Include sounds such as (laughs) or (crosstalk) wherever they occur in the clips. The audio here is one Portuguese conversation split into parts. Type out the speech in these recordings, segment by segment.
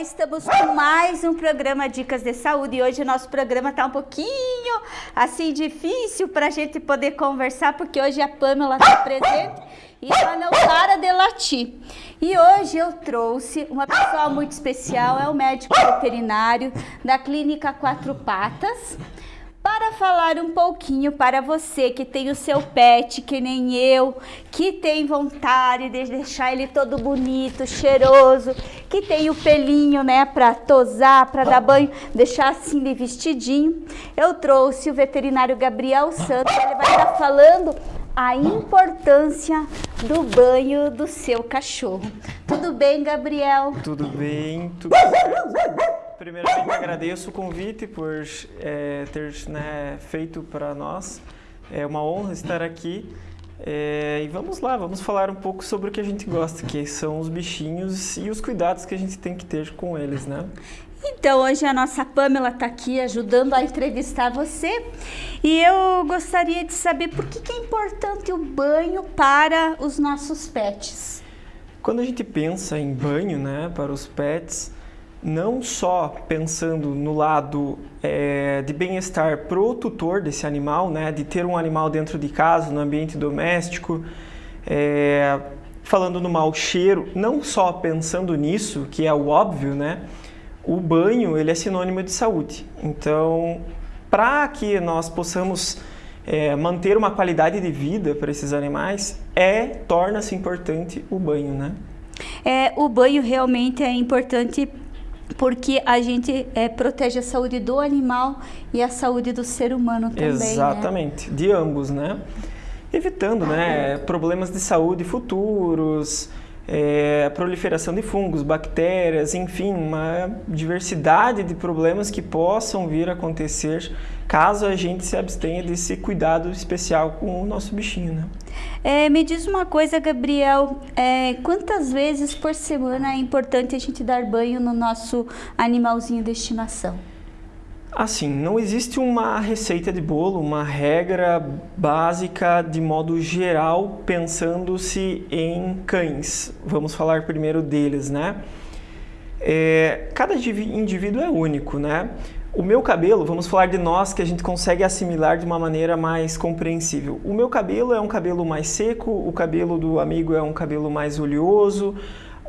estamos com mais um programa Dicas de Saúde e hoje o nosso programa está um pouquinho assim difícil para a gente poder conversar porque hoje a Pamela está presente e ela não para de latir. E hoje eu trouxe uma pessoa muito especial, é o médico veterinário da Clínica Quatro Patas, para falar um pouquinho para você que tem o seu pet, que nem eu, que tem vontade de deixar ele todo bonito, cheiroso, que tem o pelinho, né, para tosar, para dar banho, deixar assim de vestidinho. Eu trouxe o veterinário Gabriel Santos, ele vai estar falando a importância do banho do seu cachorro. Tudo bem, Gabriel? Tudo bem, tudo (laughs) Primeiramente agradeço o convite por é, ter né, feito para nós. É uma honra estar aqui. É, e vamos lá, vamos falar um pouco sobre o que a gente gosta, que são os bichinhos e os cuidados que a gente tem que ter com eles, né? Então, hoje a nossa Pamela está aqui ajudando a entrevistar você e eu gostaria de saber por que, que é importante o banho para os nossos pets. Quando a gente pensa em banho né, para os pets, não só pensando no lado é, de bem-estar para o tutor desse animal, né, de ter um animal dentro de casa, no ambiente doméstico, é, falando no mau cheiro, não só pensando nisso, que é o óbvio, né, o banho ele é sinônimo de saúde. Então, para que nós possamos é, manter uma qualidade de vida para esses animais, é torna-se importante o banho, né? É, o banho realmente é importante porque a gente é, protege a saúde do animal e a saúde do ser humano também. Né? Exatamente, né? de ambos, né? Evitando né, problemas de saúde futuros, é, proliferação de fungos, bactérias, enfim, uma diversidade de problemas que possam vir a acontecer caso a gente se abstenha desse cuidado especial com o nosso bichinho, né? É, me diz uma coisa, Gabriel, é, quantas vezes por semana é importante a gente dar banho no nosso animalzinho de estimação? Assim, não existe uma receita de bolo, uma regra básica de modo geral, pensando-se em cães. Vamos falar primeiro deles, né? É, cada indivíduo é único, né? O meu cabelo, vamos falar de nós que a gente consegue assimilar de uma maneira mais compreensível. O meu cabelo é um cabelo mais seco, o cabelo do amigo é um cabelo mais oleoso,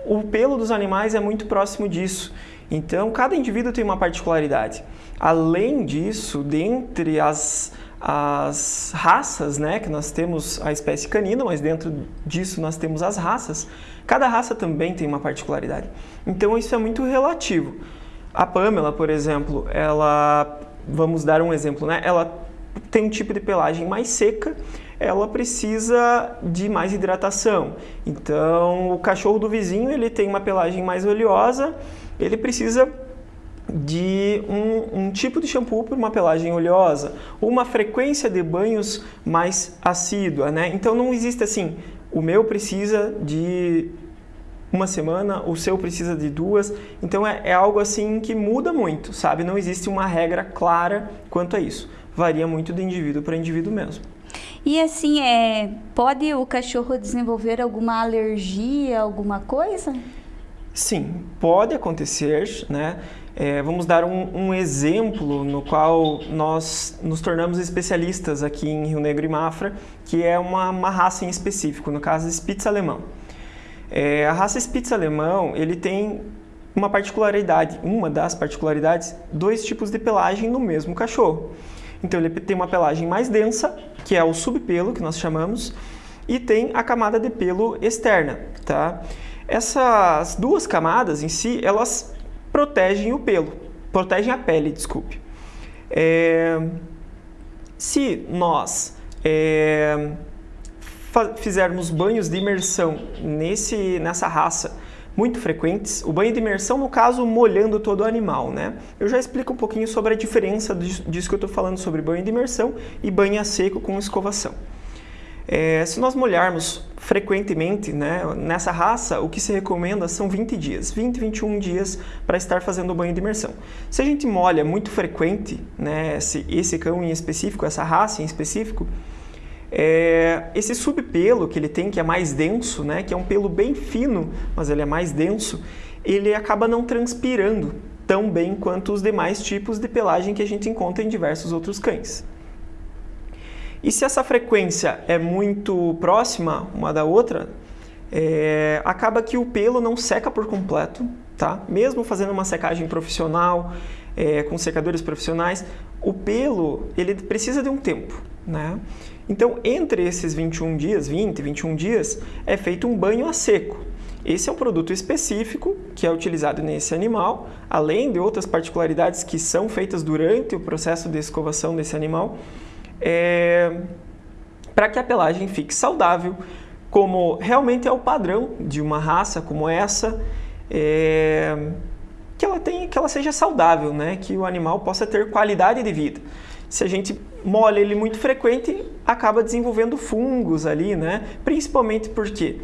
o pelo dos animais é muito próximo disso. Então, cada indivíduo tem uma particularidade. Além disso, dentre as, as raças, né, que nós temos a espécie canina, mas dentro disso nós temos as raças, cada raça também tem uma particularidade. Então, isso é muito relativo. A Pamela, por exemplo, ela, vamos dar um exemplo, né, ela tem um tipo de pelagem mais seca, ela precisa de mais hidratação. Então, o cachorro do vizinho, ele tem uma pelagem mais oleosa, ele precisa de um, um, tipo de shampoo para uma pelagem oleosa, uma frequência de banhos mais assídua, né? Então não existe assim, o meu precisa de uma semana, o seu precisa de duas, então é, é algo assim que muda muito, sabe? Não existe uma regra clara quanto a isso, varia muito de indivíduo para indivíduo mesmo. E assim, é, pode o cachorro desenvolver alguma alergia, alguma coisa? Sim, pode acontecer, né? É, vamos dar um, um, exemplo no qual nós nos tornamos especialistas aqui em Rio Negro e Mafra, que é uma, uma raça em específico, no caso Spitz alemão. É, a raça Spitz alemão, ele tem uma particularidade, uma das particularidades, dois tipos de pelagem no mesmo cachorro. Então ele tem uma pelagem mais densa, que é o subpelo, que nós chamamos, e tem a camada de pelo externa, tá? Essas duas camadas em si, elas protegem o pelo, protegem a pele, desculpe. É, se nós é, fizermos banhos de imersão nesse, nessa raça muito frequentes, o banho de imersão, no caso, molhando todo o animal, né? Eu já explico um pouquinho sobre a diferença disso que eu estou falando sobre banho de imersão e banho a seco com escovação. É, se nós molharmos frequentemente né, nessa raça, o que se recomenda são 20 dias, 20, 21 dias para estar fazendo o banho de imersão. Se a gente molha muito frequente, né, esse, esse cão em específico, essa raça em específico, é, esse subpelo que ele tem, que é mais denso, né, que é um pelo bem fino, mas ele é mais denso, ele acaba não transpirando tão bem quanto os demais tipos de pelagem que a gente encontra em diversos outros cães. E se essa frequência é muito próxima uma da outra, é, acaba que o pelo não seca por completo, tá? Mesmo fazendo uma secagem profissional, é, com secadores profissionais, o pelo ele precisa de um tempo, né? Então, entre esses 21 dias, 20, 21 dias, é feito um banho a seco. Esse é um produto específico que é utilizado nesse animal, além de outras particularidades que são feitas durante o processo de escovação desse animal, é... para que a pelagem fique saudável, como realmente é o padrão de uma raça como essa, é... que ela tenha, que ela seja saudável, né? Que o animal possa ter qualidade de vida. Se a gente molha ele muito frequente, acaba desenvolvendo fungos ali, né? Principalmente porque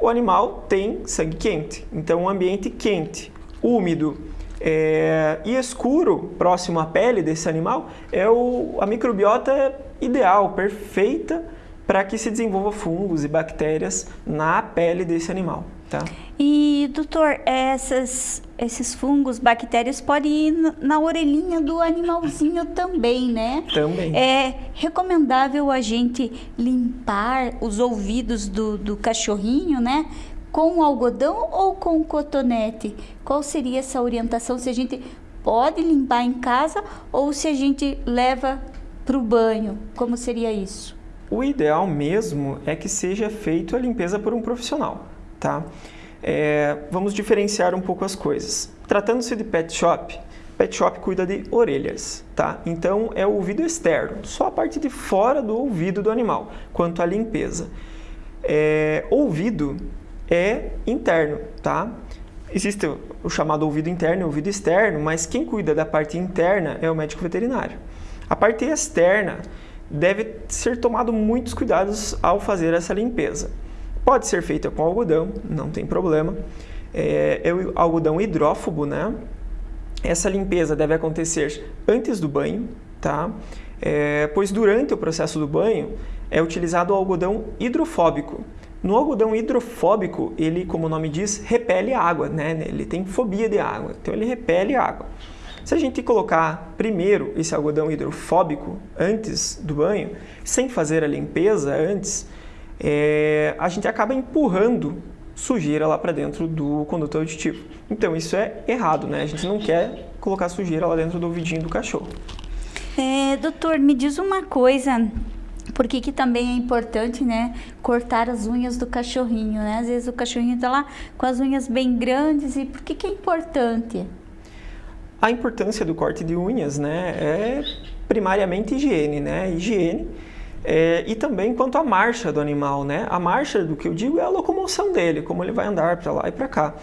o animal tem sangue quente, então um ambiente quente, úmido, é, e escuro, próximo à pele desse animal, é o, a microbiota ideal, perfeita para que se desenvolva fungos e bactérias na pele desse animal. Tá? E, doutor, essas, esses fungos, bactérias podem ir na orelhinha do animalzinho também, né? Também. É recomendável a gente limpar os ouvidos do, do cachorrinho, né? Com algodão ou com cotonete? Qual seria essa orientação? Se a gente pode limpar em casa ou se a gente leva para o banho? Como seria isso? O ideal mesmo é que seja feito a limpeza por um profissional, tá? É, vamos diferenciar um pouco as coisas. Tratando-se de pet shop, pet shop cuida de orelhas, tá? Então é o ouvido externo, só a parte de fora do ouvido do animal, quanto à limpeza. É, ouvido é interno, tá? Existe o chamado ouvido interno e ouvido externo, mas quem cuida da parte interna é o médico veterinário. A parte externa deve ser tomado muitos cuidados ao fazer essa limpeza. Pode ser feita com algodão, não tem problema. É, é o algodão hidrófobo, né? Essa limpeza deve acontecer antes do banho, tá? É, pois durante o processo do banho é utilizado o algodão hidrofóbico. No algodão hidrofóbico, ele, como o nome diz, repele água, né? Ele tem fobia de água, então ele repele água. Se a gente colocar primeiro esse algodão hidrofóbico antes do banho, sem fazer a limpeza antes, é, a gente acaba empurrando sujeira lá para dentro do conduto auditivo. Então isso é errado, né? A gente não quer colocar sujeira lá dentro do ouvidinho do cachorro. É, doutor, me diz uma coisa, por que, também é importante, né, cortar as unhas do cachorrinho, né? Às vezes o cachorrinho está lá com as unhas bem grandes e por que, que é importante? A importância do corte de unhas né, é primariamente higiene, né? Higiene é, e também quanto à marcha do animal, né? A marcha, do que eu digo, é a locomoção dele, como ele vai andar para lá e para cá.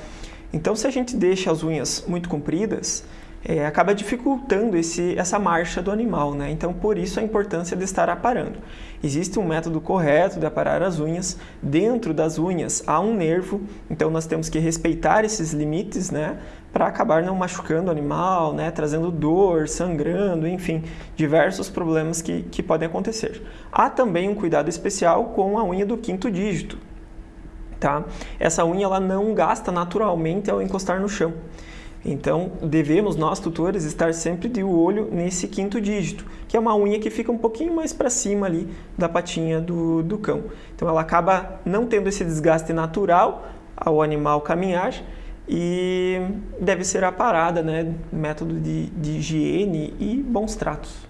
Então, se a gente deixa as unhas muito compridas, é, acaba dificultando esse, essa marcha do animal, né? Então, por isso a importância de estar aparando. Existe um método correto de aparar as unhas. Dentro das unhas há um nervo, então nós temos que respeitar esses limites, né? Para acabar não machucando o animal, né? Trazendo dor, sangrando, enfim, diversos problemas que, que podem acontecer. Há também um cuidado especial com a unha do quinto dígito, tá? Essa unha ela não gasta naturalmente ao encostar no chão. Então, devemos, nós tutores, estar sempre de olho nesse quinto dígito, que é uma unha que fica um pouquinho mais para cima ali da patinha do, do cão. Então, ela acaba não tendo esse desgaste natural ao animal caminhar e deve ser aparada, né? Método de, de higiene e bons tratos.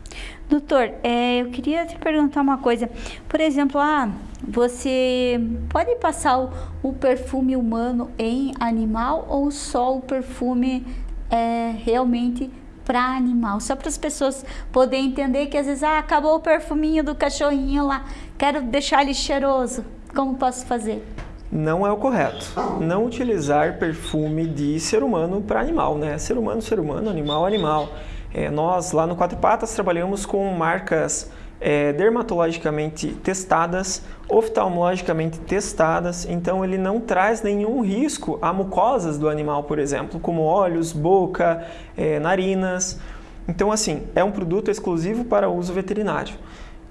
Doutor, é, eu queria te perguntar uma coisa. Por exemplo, ah, você pode passar o, o perfume humano em animal ou só o perfume é, realmente para animal? Só para as pessoas poderem entender que às vezes, ah, acabou o perfuminho do cachorrinho lá, quero deixar ele cheiroso. Como posso fazer? Não é o correto. Não utilizar perfume de ser humano para animal, né? Ser humano, ser humano, animal, animal. É, nós, lá no Quatro Patas, trabalhamos com marcas é, dermatologicamente testadas, oftalmologicamente testadas, então ele não traz nenhum risco a mucosas do animal, por exemplo, como olhos, boca, é, narinas. Então, assim, é um produto exclusivo para uso veterinário.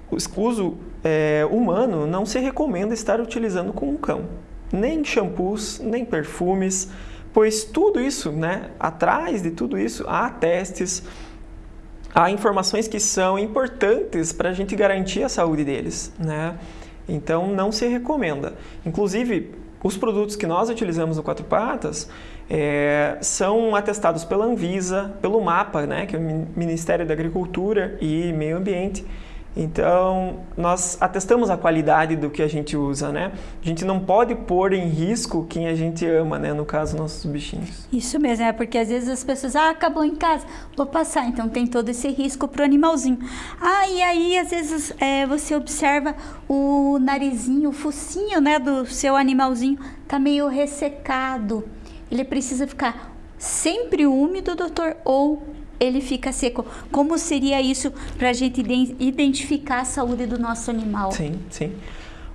O uso é, humano não se recomenda estar utilizando com um cão, nem shampoos, nem perfumes, pois tudo isso, né, atrás de tudo isso, há testes, há informações que são importantes para a gente garantir a saúde deles, né? Então não se recomenda. Inclusive, os produtos que nós utilizamos no Quatro Patas é, são atestados pela Anvisa, pelo MAPA, né, que é o Ministério da Agricultura e Meio Ambiente, então, nós atestamos a qualidade do que a gente usa, né? A gente não pode pôr em risco quem a gente ama, né? No caso, nossos bichinhos. Isso mesmo, é porque às vezes as pessoas, ah, acabou em casa, vou passar. Então, tem todo esse risco pro animalzinho. Ah, e aí, às vezes, é, você observa o narizinho, o focinho, né, do seu animalzinho tá meio ressecado. Ele precisa ficar sempre úmido, doutor, ou ele fica seco. Como seria isso para a gente identificar a saúde do nosso animal? Sim, sim.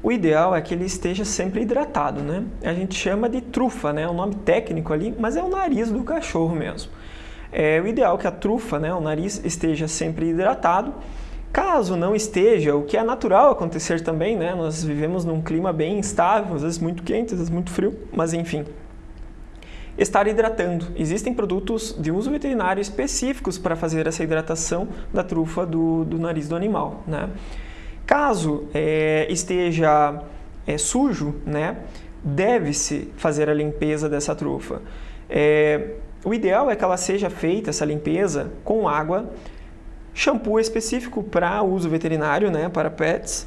O ideal é que ele esteja sempre hidratado, né? A gente chama de trufa, né? O nome técnico ali, mas é o nariz do cachorro mesmo. É o ideal é que a trufa, né, o nariz, esteja sempre hidratado. Caso não esteja, o que é natural acontecer também, né? Nós vivemos num clima bem instável, às vezes muito quente, às vezes muito frio, mas enfim, estar hidratando. Existem produtos de uso veterinário específicos para fazer essa hidratação da trufa do, do nariz do animal. Né? Caso é, esteja é, sujo, né, deve-se fazer a limpeza dessa trufa. É, o ideal é que ela seja feita, essa limpeza, com água, shampoo específico para uso veterinário, né, para pets,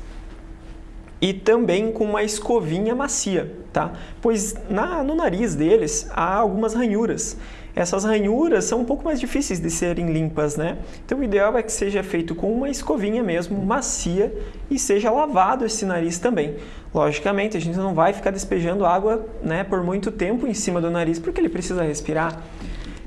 e também com uma escovinha macia, tá? Pois na, no nariz deles há algumas ranhuras. Essas ranhuras são um pouco mais difíceis de serem limpas, né? Então o ideal é que seja feito com uma escovinha mesmo, macia, e seja lavado esse nariz também. Logicamente, a gente não vai ficar despejando água né, por muito tempo em cima do nariz, porque ele precisa respirar.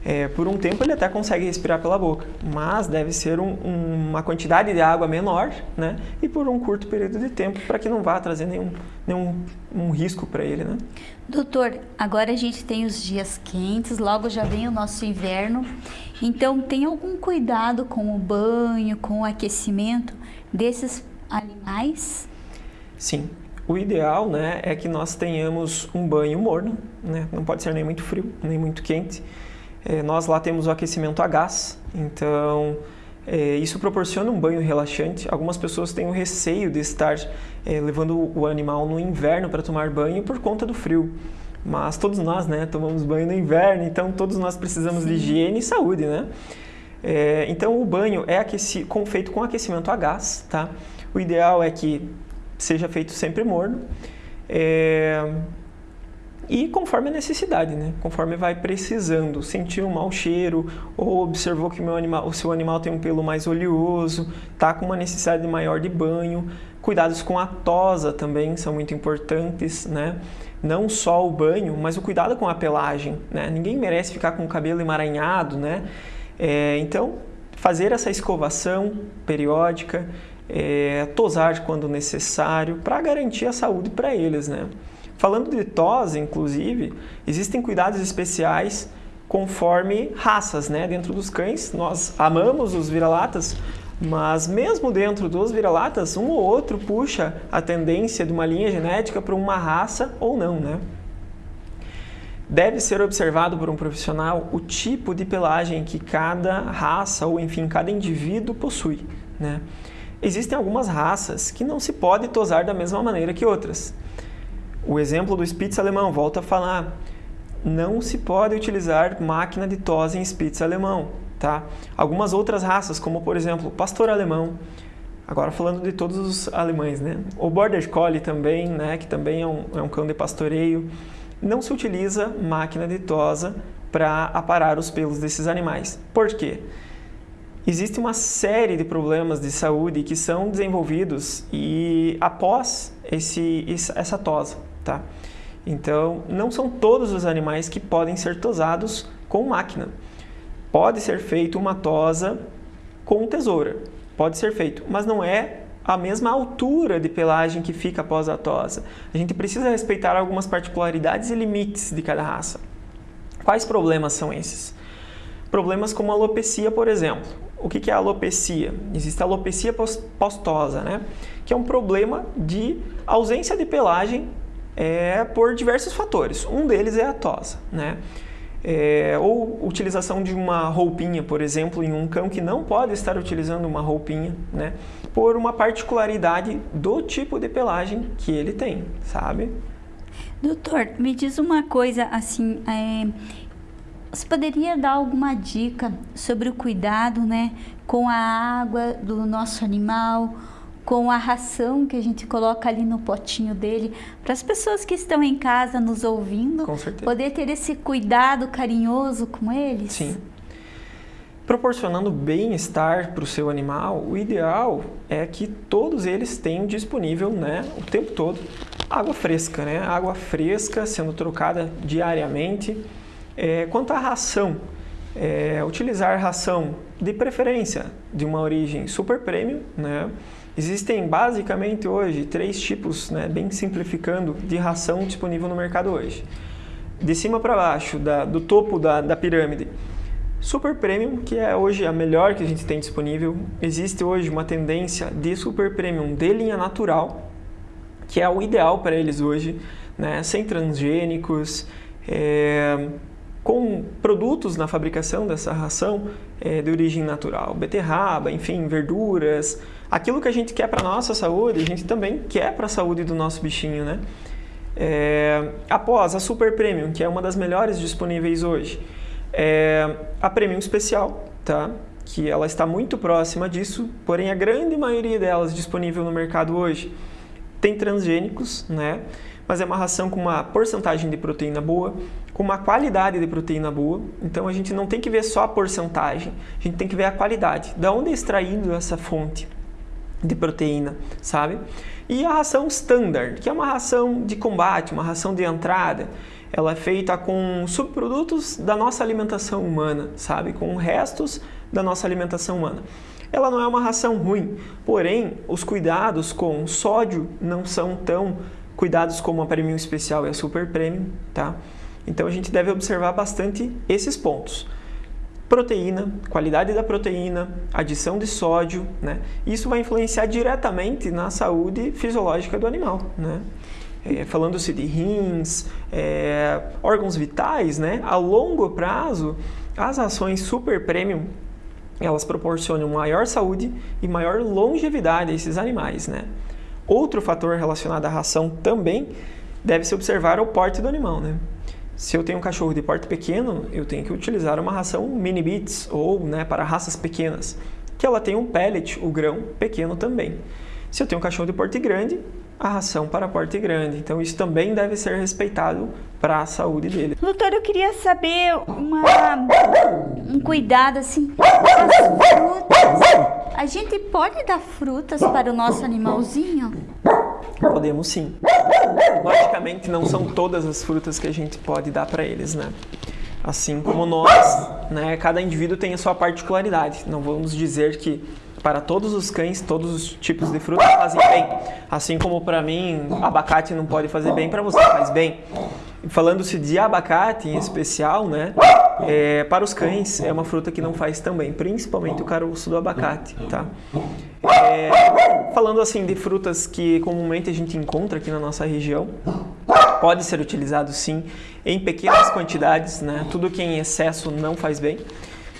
É, por um tempo ele até consegue respirar pela boca, mas deve ser um, um, uma quantidade de água menor né? e por um curto período de tempo para que não vá trazer nenhum, nenhum um risco para ele. Né? Doutor, agora a gente tem os dias quentes, logo já vem o nosso inverno, então tem algum cuidado com o banho, com o aquecimento desses animais? Sim, o ideal né, é que nós tenhamos um banho morno, né? não pode ser nem muito frio, nem muito quente, é, nós lá temos o aquecimento a gás, então é, isso proporciona um banho relaxante. Algumas pessoas têm o receio de estar é, levando o animal no inverno para tomar banho por conta do frio. Mas todos nós né, tomamos banho no inverno, então todos nós precisamos Sim. de higiene e saúde. Né? É, então o banho é aqueci, com, feito com aquecimento a gás. Tá? O ideal é que seja feito sempre morno. E conforme a necessidade, né? conforme vai precisando, sentiu um mau cheiro ou observou que o, meu animal, o seu animal tem um pelo mais oleoso, está com uma necessidade maior de banho, cuidados com a tosa também são muito importantes, né? não só o banho, mas o cuidado com a pelagem. Né? Ninguém merece ficar com o cabelo emaranhado, né? É, então, fazer essa escovação periódica, é, tosar quando necessário, para garantir a saúde para eles. Né? Falando de tosse, inclusive, existem cuidados especiais conforme raças, né? Dentro dos cães, nós amamos os vira-latas, mas mesmo dentro dos vira-latas, um ou outro puxa a tendência de uma linha genética para uma raça ou não, né? Deve ser observado por um profissional o tipo de pelagem que cada raça ou, enfim, cada indivíduo possui, né? Existem algumas raças que não se pode tosar da mesma maneira que outras. O exemplo do Spitz alemão, volta a falar, não se pode utilizar máquina de tosse em Spitz alemão. Tá? Algumas outras raças, como por exemplo pastor alemão, agora falando de todos os alemães, né? o Border Collie também, né? que também é um, é um cão de pastoreio, não se utiliza máquina de tosa para aparar os pelos desses animais. Por quê? Existe uma série de problemas de saúde que são desenvolvidos e após esse, essa tosa. Tá? Então, não são todos os animais que podem ser tosados com máquina. Pode ser feito uma tosa com tesoura, pode ser feito, mas não é a mesma altura de pelagem que fica após a tosa. A gente precisa respeitar algumas particularidades e limites de cada raça. Quais problemas são esses? Problemas como alopecia, por exemplo. O que é alopecia? Existe alopecia postosa, né? que é um problema de ausência de pelagem é, por diversos fatores. Um deles é a tosa. Né? É, ou utilização de uma roupinha, por exemplo, em um cão que não pode estar utilizando uma roupinha, né? Por uma particularidade do tipo de pelagem que ele tem, sabe? Doutor, me diz uma coisa assim, é, você poderia dar alguma dica sobre o cuidado, né, com a água do nosso animal, com a ração que a gente coloca ali no potinho dele, para as pessoas que estão em casa nos ouvindo, poder ter esse cuidado carinhoso com eles? Sim. Proporcionando bem-estar para o seu animal, o ideal é que todos eles tenham disponível né, o tempo todo água fresca, né? água fresca sendo trocada diariamente. É, quanto à ração, é, utilizar ração de preferência de uma origem super premium, né? Existem basicamente hoje três tipos, né, bem simplificando, de ração disponível no mercado hoje. De cima para baixo, da, do topo da, da pirâmide, Super Premium, que é hoje a melhor que a gente tem disponível. Existe hoje uma tendência de Super Premium de linha natural, que é o ideal para eles hoje, né? sem transgênicos, é, com produtos na fabricação dessa ração é, de origem natural, beterraba, enfim, verduras, aquilo que a gente quer para nossa saúde, a gente também quer para a saúde do nosso bichinho, né? É, após a Super Premium, que é uma das melhores disponíveis hoje, é, a Premium Especial, tá? que ela está muito próxima disso, porém a grande maioria delas disponível no mercado hoje tem transgênicos, né? mas é uma ração com uma porcentagem de proteína boa, com uma qualidade de proteína boa. Então a gente não tem que ver só a porcentagem, a gente tem que ver a qualidade. Da onde é extraído essa fonte de proteína, sabe? E a ração standard, que é uma ração de combate, uma ração de entrada, ela é feita com subprodutos da nossa alimentação humana, sabe? Com restos da nossa alimentação humana. Ela não é uma ração ruim, porém os cuidados com sódio não são tão cuidados como a Premium Especial e a Super Premium, tá? Então a gente deve observar bastante esses pontos. Proteína, qualidade da proteína, adição de sódio, né? Isso vai influenciar diretamente na saúde fisiológica do animal, né? É, Falando-se de rins, é, órgãos vitais, né? A longo prazo, as ações super premium elas proporcionam maior saúde e maior longevidade a esses animais, né? Outro fator relacionado à ração também deve se observar o porte do animal, né? Se eu tenho um cachorro de porte pequeno, eu tenho que utilizar uma ração mini bits ou né, para raças pequenas, que ela tem um pellet, o grão, pequeno também. Se eu tenho um cachorro de porte grande, a ração para porte grande. Então isso também deve ser respeitado para a saúde dele. Doutor, eu queria saber uma, um cuidado assim com as frutas. A gente pode dar frutas para o nosso animalzinho? Podemos sim. Logicamente não são todas as frutas que a gente pode dar para eles, né? Assim como nós, né, cada indivíduo tem a sua particularidade. Não vamos dizer que para todos os cães, todos os tipos de frutas fazem bem. Assim como para mim, abacate não pode fazer bem, para você faz bem. Falando-se de abacate em especial, né? É, para os cães é uma fruta que não faz tão bem, principalmente o caroço do abacate, tá? É, falando assim de frutas que comumente a gente encontra aqui na nossa região, pode ser utilizado sim em pequenas quantidades, né? Tudo que é em excesso não faz bem.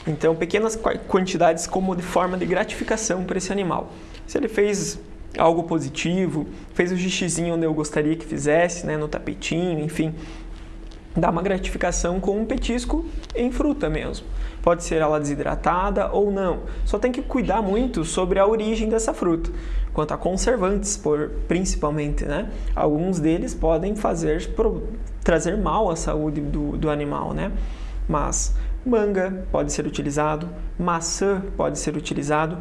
Então, pequenas quantidades como de forma de gratificação para esse animal. Se ele fez algo positivo, fez o xixizinho onde eu gostaria que fizesse, né, no tapetinho, enfim, dá uma gratificação com um petisco em fruta mesmo. Pode ser ela desidratada ou não. Só tem que cuidar muito sobre a origem dessa fruta. Quanto a conservantes, por, principalmente, né? Alguns deles podem fazer trazer mal à saúde do, do animal, né? Mas Manga pode ser utilizado, maçã pode ser utilizado.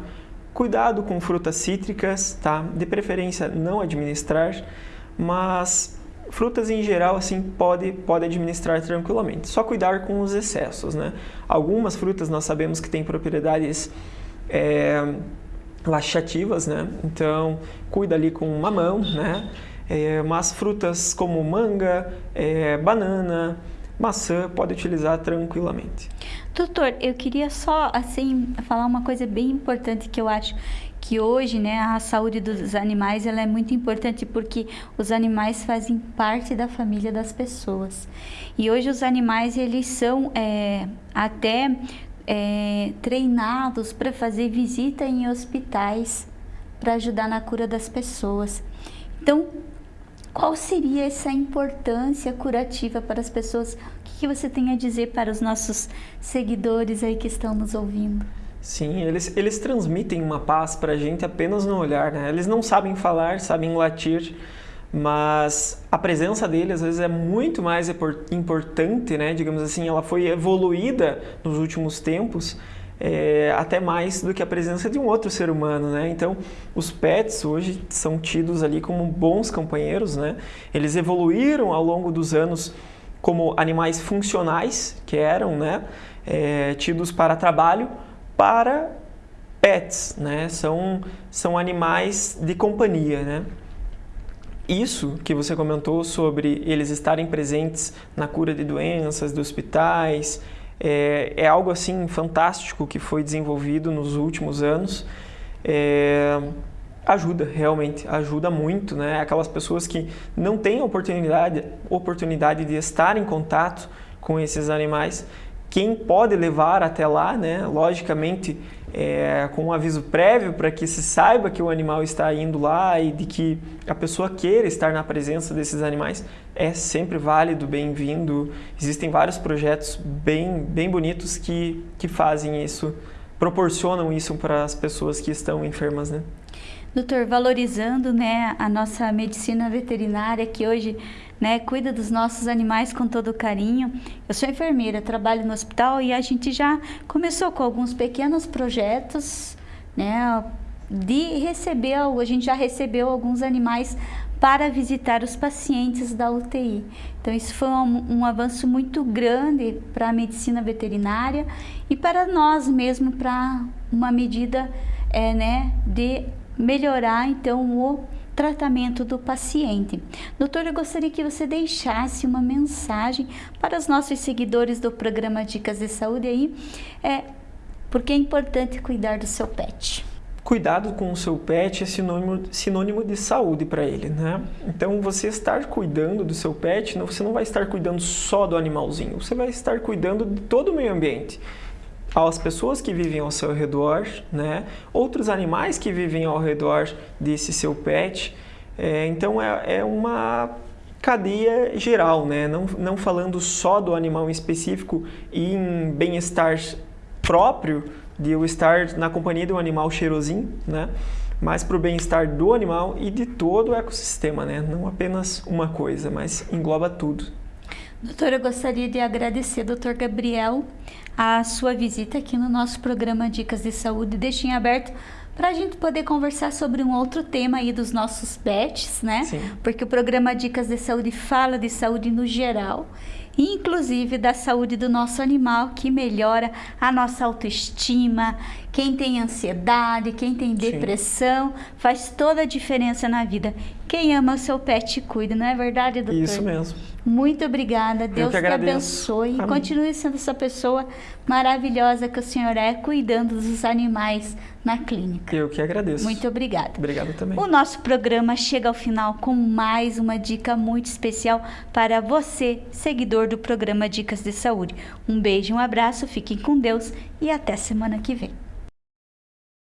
Cuidado com frutas cítricas, tá? De preferência não administrar, mas frutas em geral assim pode pode administrar tranquilamente. Só cuidar com os excessos, né? Algumas frutas nós sabemos que têm propriedades é, laxativas, né? Então cuida ali com mamão, né? É, mas frutas como manga, é, banana, maçã pode utilizar tranquilamente. Doutor, eu queria só assim falar uma coisa bem importante que eu acho que hoje, né, a saúde dos animais ela é muito importante porque os animais fazem parte da família das pessoas. E hoje os animais eles são é, até é, treinados para fazer visita em hospitais para ajudar na cura das pessoas. Então, qual seria essa importância curativa para as pessoas? O que você tem a dizer para os nossos seguidores aí que estão nos ouvindo? Sim, eles, eles transmitem uma paz para a gente apenas no olhar, né? Eles não sabem falar, sabem latir, mas a presença deles às vezes é muito mais importante, né? Digamos assim, ela foi evoluída nos últimos tempos, é, até mais do que a presença de um outro ser humano, né? Então, os pets hoje são tidos ali como bons companheiros, né? Eles evoluíram ao longo dos anos como animais funcionais, que eram, né? É, tidos para trabalho, para pets, né? São, são animais de companhia, né? Isso que você comentou sobre eles estarem presentes na cura de doenças, de hospitais, é, é algo assim fantástico que foi desenvolvido nos últimos anos. É, ajuda, realmente, ajuda muito, né? Aquelas pessoas que não têm oportunidade, oportunidade de estar em contato com esses animais, quem pode levar até lá, né? logicamente é, com um aviso prévio para que se saiba que o animal está indo lá e de que a pessoa queira estar na presença desses animais, é sempre válido, bem-vindo. Existem vários projetos bem, bem bonitos que, que fazem isso, proporcionam isso para as pessoas que estão enfermas. Né? Doutor, valorizando né, a nossa medicina veterinária que hoje né, cuida dos nossos animais com todo carinho. Eu sou enfermeira, trabalho no hospital e a gente já começou com alguns pequenos projetos, né, de receber, a gente já recebeu alguns animais para visitar os pacientes da UTI. Então, isso foi um, um avanço muito grande para a medicina veterinária e para nós mesmo, para uma medida é, né, de melhorar então o tratamento do paciente. Doutor, eu gostaria que você deixasse uma mensagem para os nossos seguidores do programa Dicas de Saúde aí, é, porque é importante cuidar do seu pet. Cuidado com o seu pet é sinônimo, sinônimo de saúde para ele, né? Então, você estar cuidando do seu pet, você não vai estar cuidando só do animalzinho, você vai estar cuidando de todo o meio ambiente às pessoas que vivem ao seu redor, né? outros animais que vivem ao redor desse seu pet. É, então é, é, uma cadeia geral, né? não, não falando só do animal em específico e em bem-estar próprio, de eu estar na companhia de um animal cheirosinho, né? mas para o bem-estar do animal e de todo o ecossistema, né? não apenas uma coisa, mas engloba tudo. Doutora, eu gostaria de agradecer, doutor Gabriel, a sua visita aqui no nosso programa Dicas de Saúde. Deixem aberto para a gente poder conversar sobre um outro tema aí dos nossos pets, né? Sim. Porque o programa Dicas de Saúde fala de saúde no geral inclusive da saúde do nosso animal, que melhora a nossa autoestima. Quem tem ansiedade, quem tem depressão, Sim. faz toda a diferença na vida. Quem ama o seu pet cuida, não é verdade, doutor? Isso mesmo. Muito obrigada. Deus te abençoe. Amém. Continue sendo essa pessoa maravilhosa que o senhor é, cuidando dos animais na clínica. Eu que agradeço. Muito obrigada. Obrigado também. O nosso programa chega ao final com mais uma dica muito especial para você, seguidor do programa Dicas de Saúde. Um beijo, um abraço, fiquem com Deus e até semana que vem.